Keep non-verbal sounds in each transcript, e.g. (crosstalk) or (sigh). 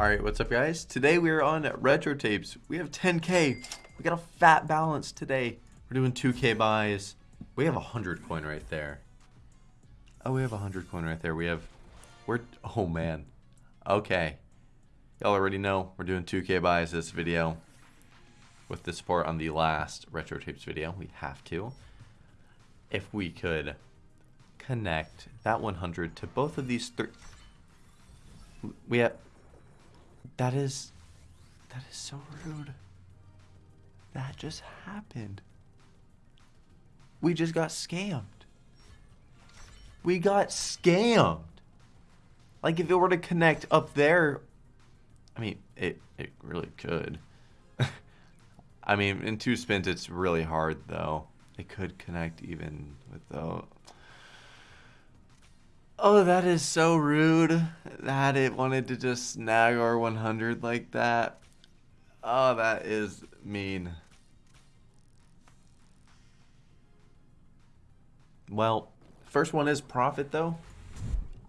Alright, what's up guys? Today we are on Retro Tapes. We have 10k. We got a fat balance today. We're doing 2k buys. We have a 100 coin right there. Oh, we have a 100 coin right there. We have... We're... Oh, man. Okay. Y'all already know we're doing 2k buys this video. With the support on the last Retro Tapes video. We have to. If we could connect that 100 to both of these three... We have... That is... That is so rude. That just happened. We just got scammed. We got scammed. Like if it were to connect up there, I mean, it, it really could. (laughs) I mean, in two spins, it's really hard though. It could connect even without. Oh, that is so rude that it wanted to just snag our 100 like that. Oh, that is mean. Well, first one is profit though.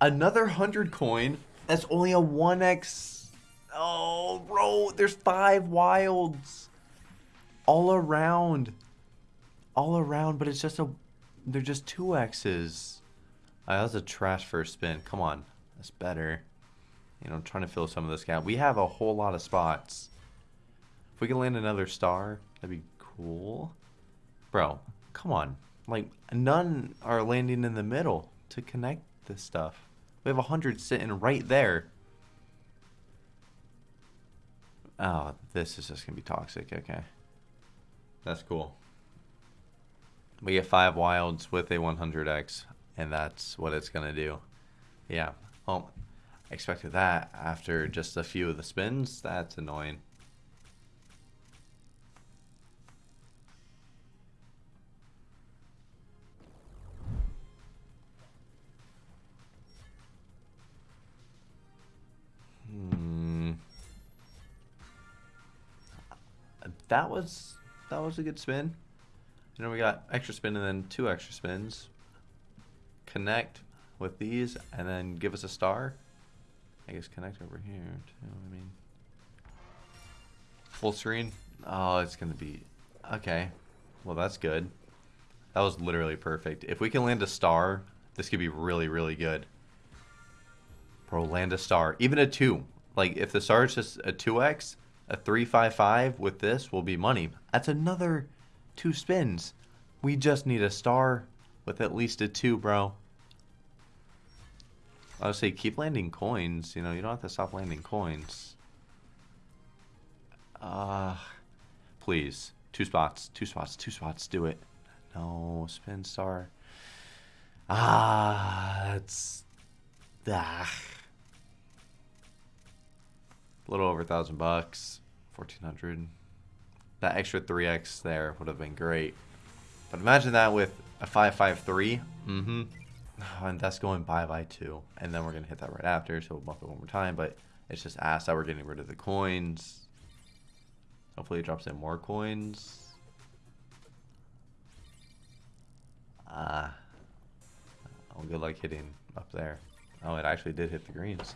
Another 100 coin. That's only a 1x. Oh, bro, there's five wilds all around. All around, but it's just a they're just two X's. Uh, that was a trash first spin. Come on. That's better. You know, I'm trying to fill some of this gap. We have a whole lot of spots. If we can land another star, that'd be cool. Bro, come on. Like, none are landing in the middle to connect this stuff. We have a 100 sitting right there. Oh, this is just going to be toxic. Okay. That's cool. We get five wilds with a 100x and that's what it's going to do. Yeah. Well, I expected that after just a few of the spins. That's annoying. Hmm. That was that was a good spin. You know, we got extra spin and then two extra spins connect with these and then give us a star. I guess connect over here too, I mean. Full screen? Oh, it's going to be... Okay. Well, that's good. That was literally perfect. If we can land a star, this could be really, really good. Bro, land a star. Even a 2. Like, if the star is just a 2x, a 355 with this will be money. That's another two spins. We just need a star with at least a 2, bro. I would say keep landing coins. You know, you don't have to stop landing coins. Uh, please. Two spots. Two spots. Two spots. Do it. No. Spin star. Ah, that's... Ah. A little over a thousand bucks. 1400 That extra 3x there would have been great. But imagine that with a 553. Mm-hmm. (sighs) and that's going bye by two. And then we're to hit that right after, so we'll bump it one more time. But it's just asked that we're getting rid of the coins. Hopefully it drops in more coins. Ah. Oh, good luck hitting up there. Oh, it actually did hit the greens.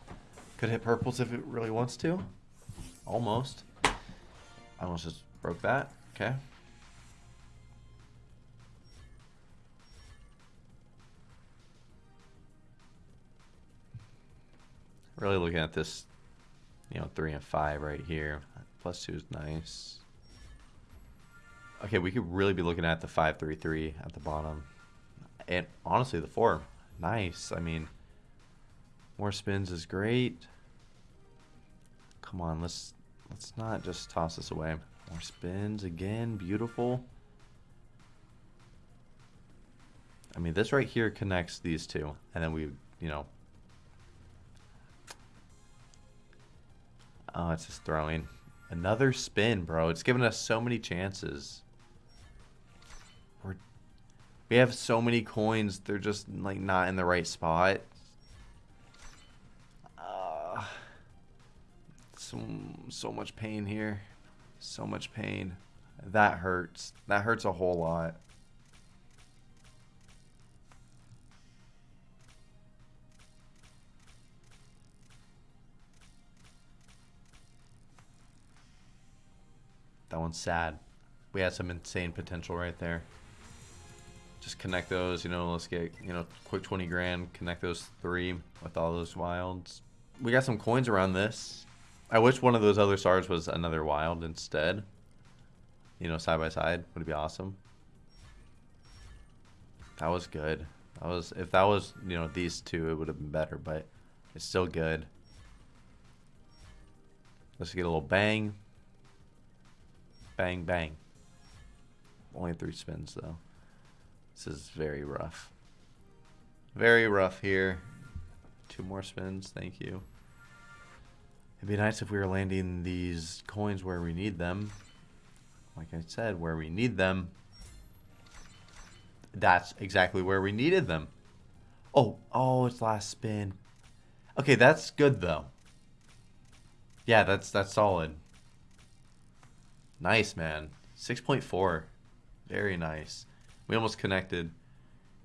Could hit purples if it really wants to. Almost. I almost just broke that. Okay. Really looking at this, you know, 3 and 5 right here. Plus 2 is nice. Okay, we could really be looking at the 5-3-3 at the bottom. And honestly, the 4, nice. I mean, more spins is great. Come on, let's let's not just toss this away. More spins again, beautiful. I mean, this right here connects these two, and then we, you know, Oh, it's just throwing. Another spin, bro. It's given us so many chances. We're, we have so many coins. They're just, like, not in the right spot. Uh, so, so much pain here. So much pain. That hurts. That hurts a whole lot. That one's sad. We had some insane potential right there. Just connect those, you know, let's get, you know, quick 20 grand, connect those three with all those wilds. We got some coins around this. I wish one of those other stars was another wild instead. You know, side by side would be awesome. That was good. That was if that was you know these two, it would have been better, but it's still good. Let's get a little bang. Bang bang. Only three spins though. This is very rough. Very rough here. Two more spins, thank you. It'd be nice if we were landing these coins where we need them. Like I said, where we need them that's exactly where we needed them. Oh, oh, it's last spin. Okay, that's good though. Yeah, that's that's solid. Nice, man. 6.4. Very nice. We almost connected,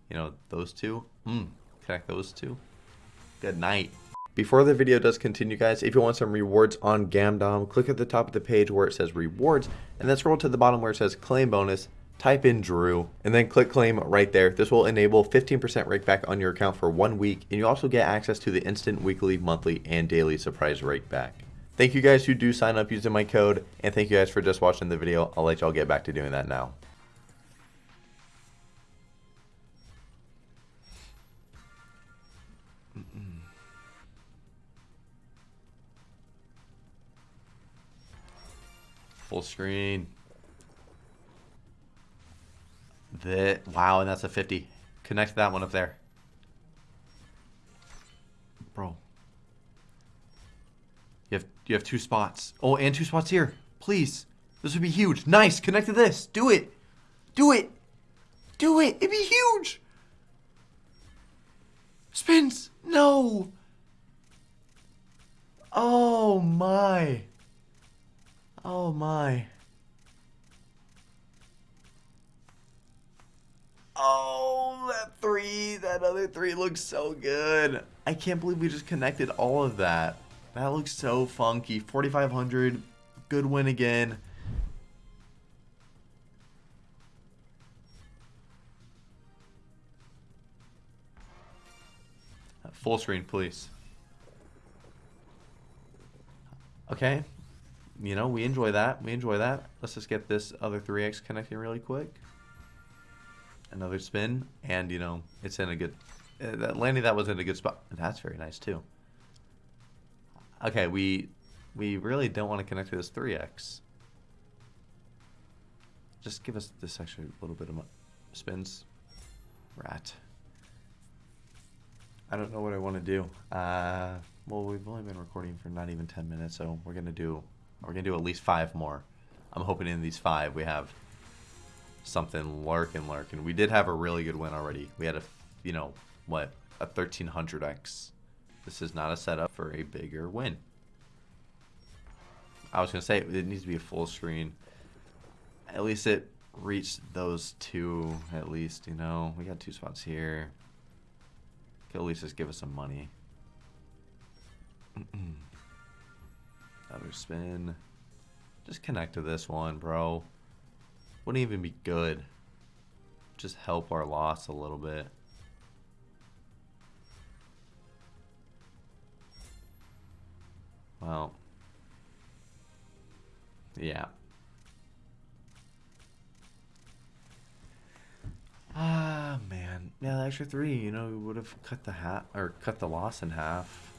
you know, those two. Hmm. Connect those two. Good night. Before the video does continue, guys, if you want some rewards on Gamdom, click at the top of the page where it says rewards, and then scroll to the bottom where it says claim bonus, type in Drew, and then click claim right there. This will enable 15% rakeback on your account for one week, and you also get access to the instant weekly, monthly, and daily surprise rake back. Thank you guys who do sign up using my code, and thank you guys for just watching the video. I'll let y'all get back to doing that now. Full screen. The wow, and that's a 50. Connect that one up there. Bro. You have you have two spots. Oh, and two spots here. Please. This would be huge. Nice. Connect to this. Do it. Do it. Do it. It'd be huge. Spins. No. Oh my. Oh my. Oh, that three, that other three looks so good. I can't believe we just connected all of that. That looks so funky. 4,500, good win again. Full screen, please. Okay. You know, we enjoy that. We enjoy that. Let's just get this other 3x connecting really quick another spin, and you know it's in a good. Uh, landing that was in a good spot. That's very nice too. Okay, we we really don't want to connect to this 3x. Just give us this extra little bit of spins. Rat. I don't know what I want to do. Uh, well, we've only been recording for not even 10 minutes, so we're gonna do we're gonna do at least five more. I'm hoping in these five we have something lurking, lurking. We did have a really good win already. We had a, you know, what, a 1300x. This is not a setup for a bigger win. I was going to say, it needs to be a full screen. At least it reached those two, at least, you know. We got two spots here. Could at least just give us some money. (clears throat) Another spin. Just connect to this one, bro. Wouldn't even be good. Just help our loss a little bit. Well. Yeah. Ah, man. Yeah, the extra three, you know, would have cut the hat or cut the loss in half.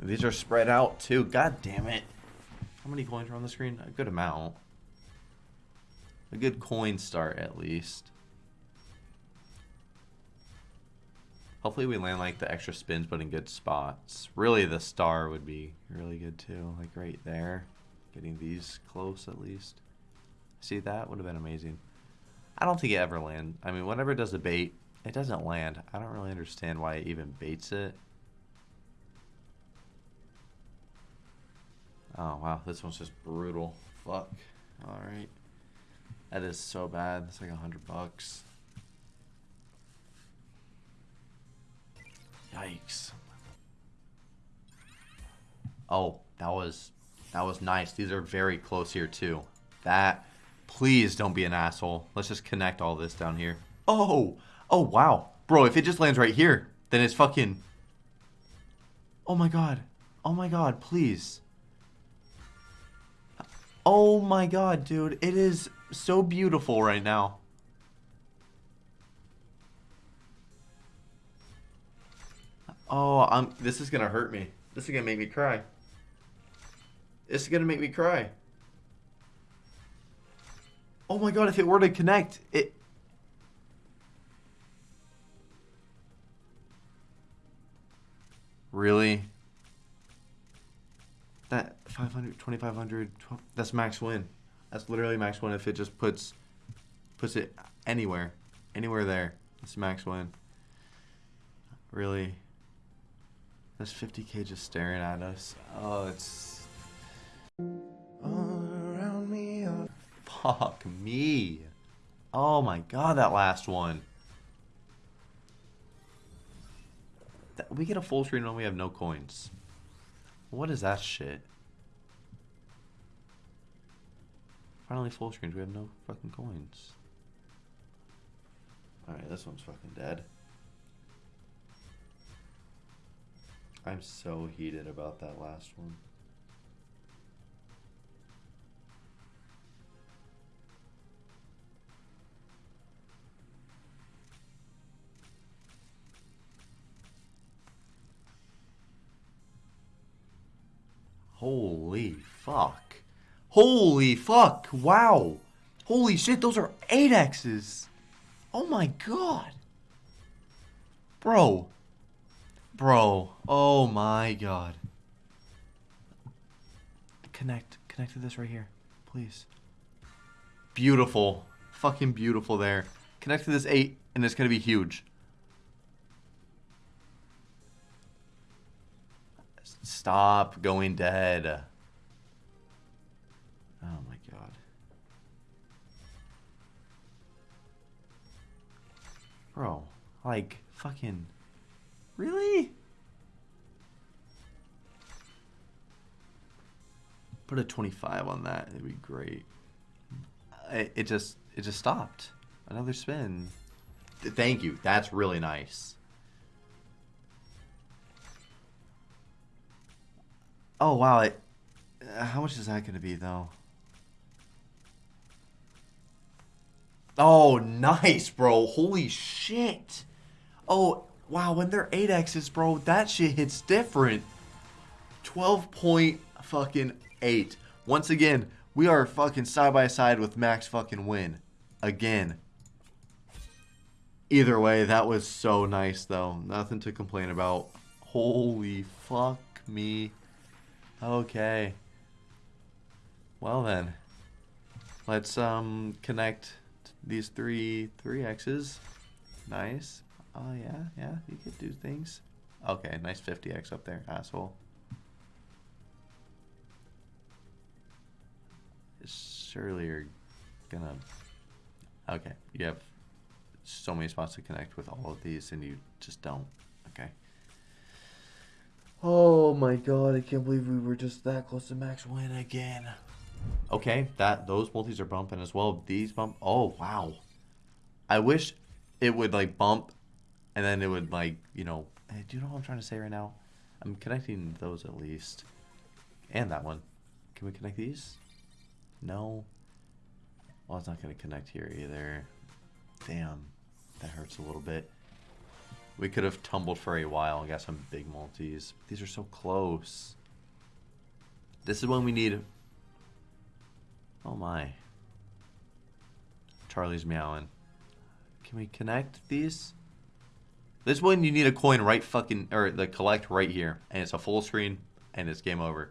These are spread out too. God damn it. How many coins are on the screen? A good amount. A good coin start, at least. Hopefully we land like the extra spins, but in good spots. Really, the star would be really good too. Like right there. Getting these close at least. See, that would have been amazing. I don't think it ever land. I mean, whenever it does a bait, it doesn't land. I don't really understand why it even baits it. Oh, wow. This one's just brutal. Fuck. Alright. That is so bad. It's like a hundred bucks. Yikes. Oh, that was that was nice. These are very close here too. that. Please don't be an asshole. Let's just connect all this down here. Oh, oh wow. Bro, if it just lands right here, then it's fucking... Oh my god. Oh my god, please. Oh my god, dude. It is so beautiful right now. Oh, I'm. This is gonna hurt me. This is gonna make me cry. This is gonna make me cry. Oh my god! If it were to connect, it. Really? That 500, 2500, 12, that's max win. That's literally max win if it just puts puts it anywhere. Anywhere there. That's max win. Really? There's 50k just staring at us. Oh, it's. around me. Uh. Fuck me. Oh my god, that last one. That, we get a full screen when we have no coins. What is that shit? Finally full screens, we have no fucking coins. Alright, this one's fucking dead. I'm so heated about that last one. Holy fuck. Holy fuck. Wow. Holy shit, those are 8Xs. Oh my god. Bro. Bro. Oh my god. Connect. Connect to this right here. Please. Beautiful. Fucking beautiful there. Connect to this 8 and it's going to be huge. Stop going dead. Oh my god. Bro, like, fucking... Really? Put a 25 on that. It'd be great. It, it just it just stopped. Another spin. Thank you. That's really nice. Oh wow! It, uh, how much is that going to be though? Oh, nice, bro. Holy shit. Oh, Wow, when they're 8Xs, bro, that shit hits different. 12 point fucking 8. Once again, we are fucking side by side with max fucking win. Again. Either way, that was so nice, though. Nothing to complain about. Holy fuck me. Okay. Well then. Let's um connect these three three X's. Nice. Oh, yeah, yeah, you could do things. Okay, nice 50x up there, asshole. Surely you're gonna... Okay, you have so many spots to connect with all of these and you just don't. Okay. Oh my god, I can't believe we were just that close to max win again. Okay, that those multis are bumping as well. These bump. Oh, wow. I wish it would like bump and then it would like you know hey, do you know what i'm trying to say right now? I'm connecting those at least. And that one. Can we connect these? No? Well it's not going to connect here either. Damn. That hurts a little bit. We could have tumbled for a while and got some big multis. These are so close. This is when we need oh my. Charlie's meowing. Can we connect these this one you need a coin right fucking or the collect right here, and it's a full screen, and it's game over.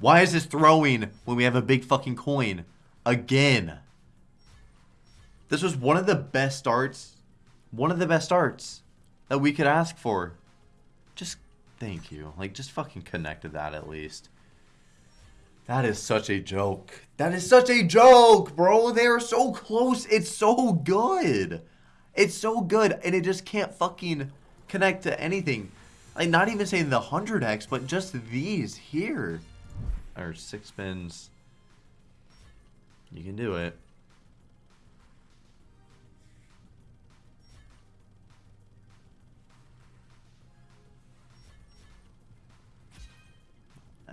Why is this throwing when we have a big fucking coin again? This was one of the best starts, one of the best starts that we could ask for. Just thank you, like just fucking connect to that at least. That is such a joke. That is such a joke, bro. They are so close. It's so good. It's so good, and it just can't fucking connect to anything. Like, not even saying the 100x, but just these here. Or six spins. You can do it.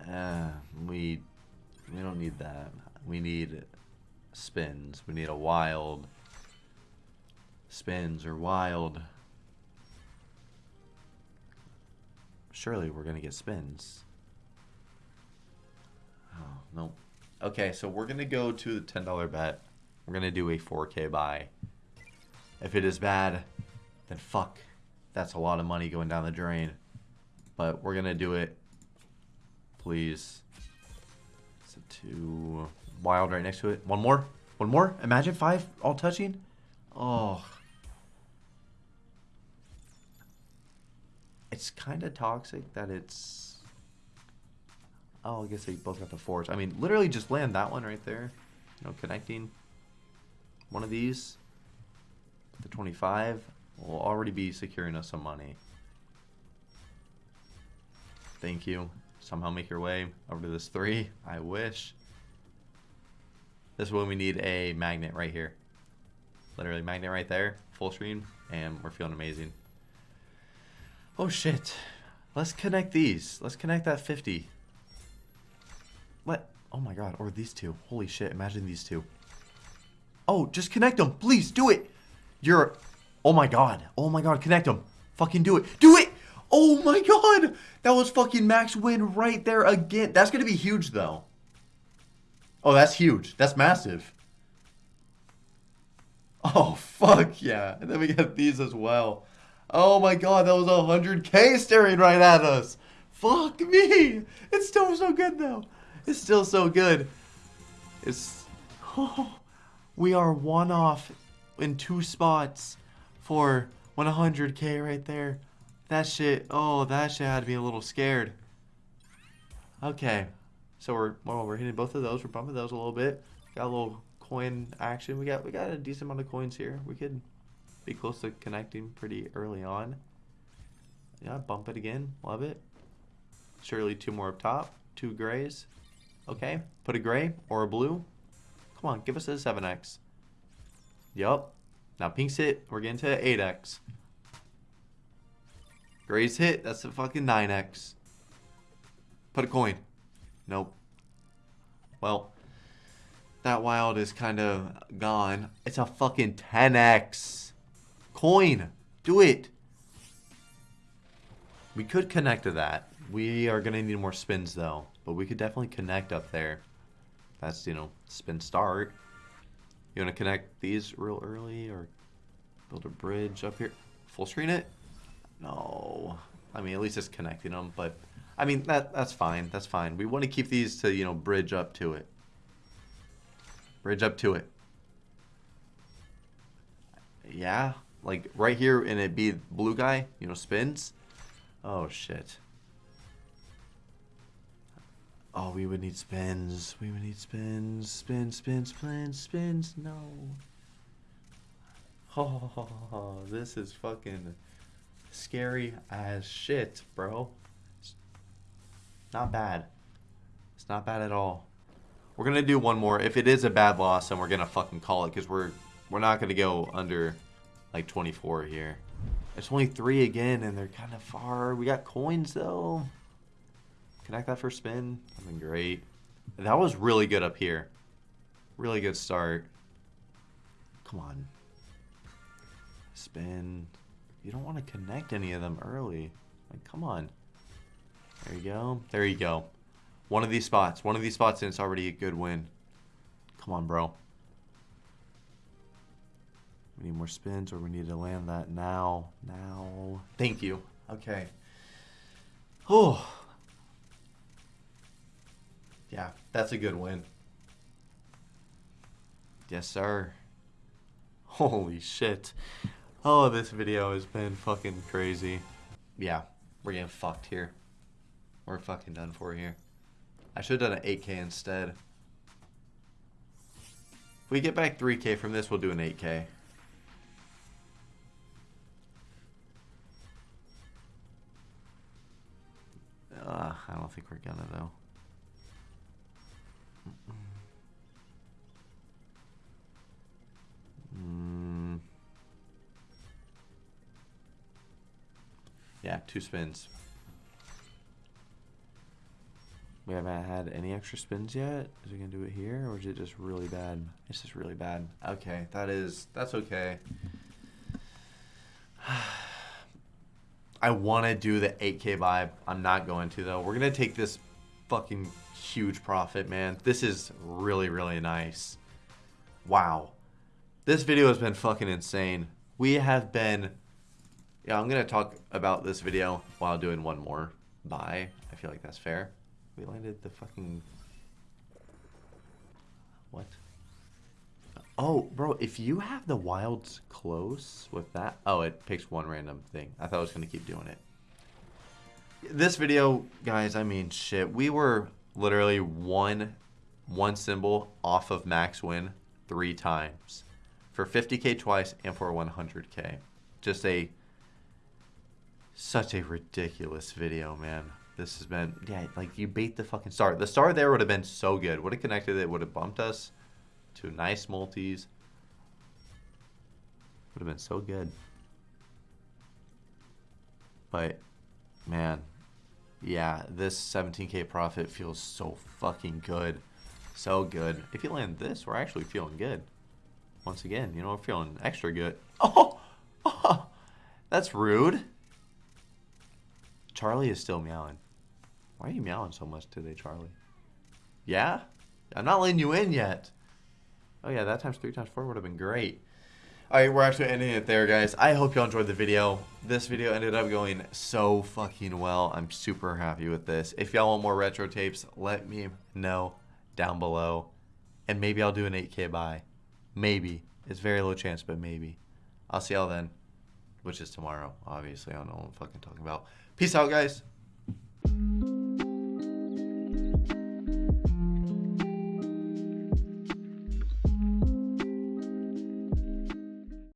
Uh, we we don't need that. We need spins. We need a wild spins or wild. Surely we're gonna get spins. Oh no. Okay, so we're gonna go to the ten dollar bet. We're gonna do a 4K buy. If it is bad, then fuck. That's a lot of money going down the drain. But we're gonna do it. Please. So two wild right next to it. One more. One more. Imagine five all touching. Oh. It's kind of toxic that it's. Oh, I guess they both got the fours. I mean, literally just land that one right there. You know, connecting one of these. The 25 will already be securing us some money. Thank you. Somehow make your way over to this three. I wish. This is when we need a magnet right here. Literally magnet right there. Full screen. And we're feeling amazing. Oh shit. Let's connect these. Let's connect that 50. What? Oh my god. Or these two. Holy shit. Imagine these two. Oh, just connect them. Please do it. You're. Oh my god. Oh my god. Connect them. Fucking do it. Do it. Oh my god. That was fucking max win right there again. That's to be huge though. Oh, that's huge. That's massive. Oh, (laughs) fuck yeah. And then we got these as well. Oh my god, that was 100k staring right at us. Fuck me. It's still so good though. It's still so good. It's... Oh, we are one off in two spots for 100k right there. That shit, oh, that shit had me a little scared. Okay, so we're well, we're hitting both of those. We're bumping those a little bit. Got a little coin action. We got we got a decent amount of coins here. We could be close to connecting pretty early on. Yeah, bump it again. Love it. Surely two more up top. Two grays. Okay, put a gray or a blue. Come on, give us a 7x. Yup. Now pink's hit. We're getting to 8x. Gray's hit. That's a fucking 9x. Put a coin. Nope. Well, that wild is kind of gone. It's a fucking 10x. Coin. Do it. We could connect to that. We are going to need more spins, though. But we could definitely connect up there. That's, you know, spin start. You want to connect these real early or build a bridge up here? Full screen it? No. I mean, at least it's connecting them, but... I mean, that that's fine. That's fine. We want to keep these to, you know, bridge up to it. Bridge up to it. Yeah. Like, right here, and it be blue guy, you know, spins. Oh, shit. Oh, we would need spins. We would need spins. Spins, spins, spins, spins. No. (laughs) Oh, this is fucking scary as shit, bro. It's Not bad. It's not bad at all. We're gonna do one more. If it is a bad loss, then we're gonna fucking call it because we're we're not gonna go under like 24 here. It's only three again, and they're kind of far. We got coins though. Connect that for spin. That'd been great. That was really good up here. Really good start. Come on. Spin. You don't want to connect any of them early. Like, come on. There you go. There you go. One of these spots. One of these spots and it's already a good win. Come on, bro. We need more spins or we need to land that now. Now. Thank you. Okay. Oh. Yeah, that's a good win. Yes, sir. Holy shit. Oh, this video has been fucking crazy. Yeah, we're getting fucked here. We're fucking done for here. I should have done an 8k instead. If we get back 3k from this, we'll do an 8k. I don't think we're gonna though. Mm. Yeah, two spins. We haven't had any extra spins yet. Is it gonna do it here or is it just really bad? It's just really bad. Okay, that is that's okay. (sighs) I want to do the 8K vibe. I'm not going to though. We're gonna take this fucking huge profit, man. This is really really nice. Wow, this video has been fucking insane. We have been. Yeah, I'm gonna talk about this video while doing one more buy. I feel like that's fair. We landed the fucking. What? Oh, bro, if you have the wilds close with that. Oh, it picks one random thing. I thought I was going to keep doing it. This video, guys, I mean, shit. We were literally one, one symbol off of max win three times. For 50k twice and for 100k. Just a. Such a ridiculous video, man. This has been, yeah, like you bait the fucking star. The star there would have been so good. Would have connected it, would have bumped us to nice multis. Would have been so good. But, man, yeah, this 17k profit feels so fucking good. So good. If you land this, we're actually feeling good. Once again, you know, we're feeling extra good. (laughs) Oh! oh (laughs) that's rude. Charlie is still meowing. Why are you meowing so much today, Charlie? Yeah? I'm not letting you in yet. Oh yeah, that times three times four would have been great. Alright, we're actually ending it there, guys. I hope y'all enjoyed the video. This video ended up going so fucking well. I'm super happy with this. If y'all want more retro tapes, let me know down below. And maybe I'll do an 8K buy. Maybe. It's very low chance, but maybe. I'll see y'all then. Which is tomorrow, obviously. I don't know what I'm fucking talking about. Peace out, guys.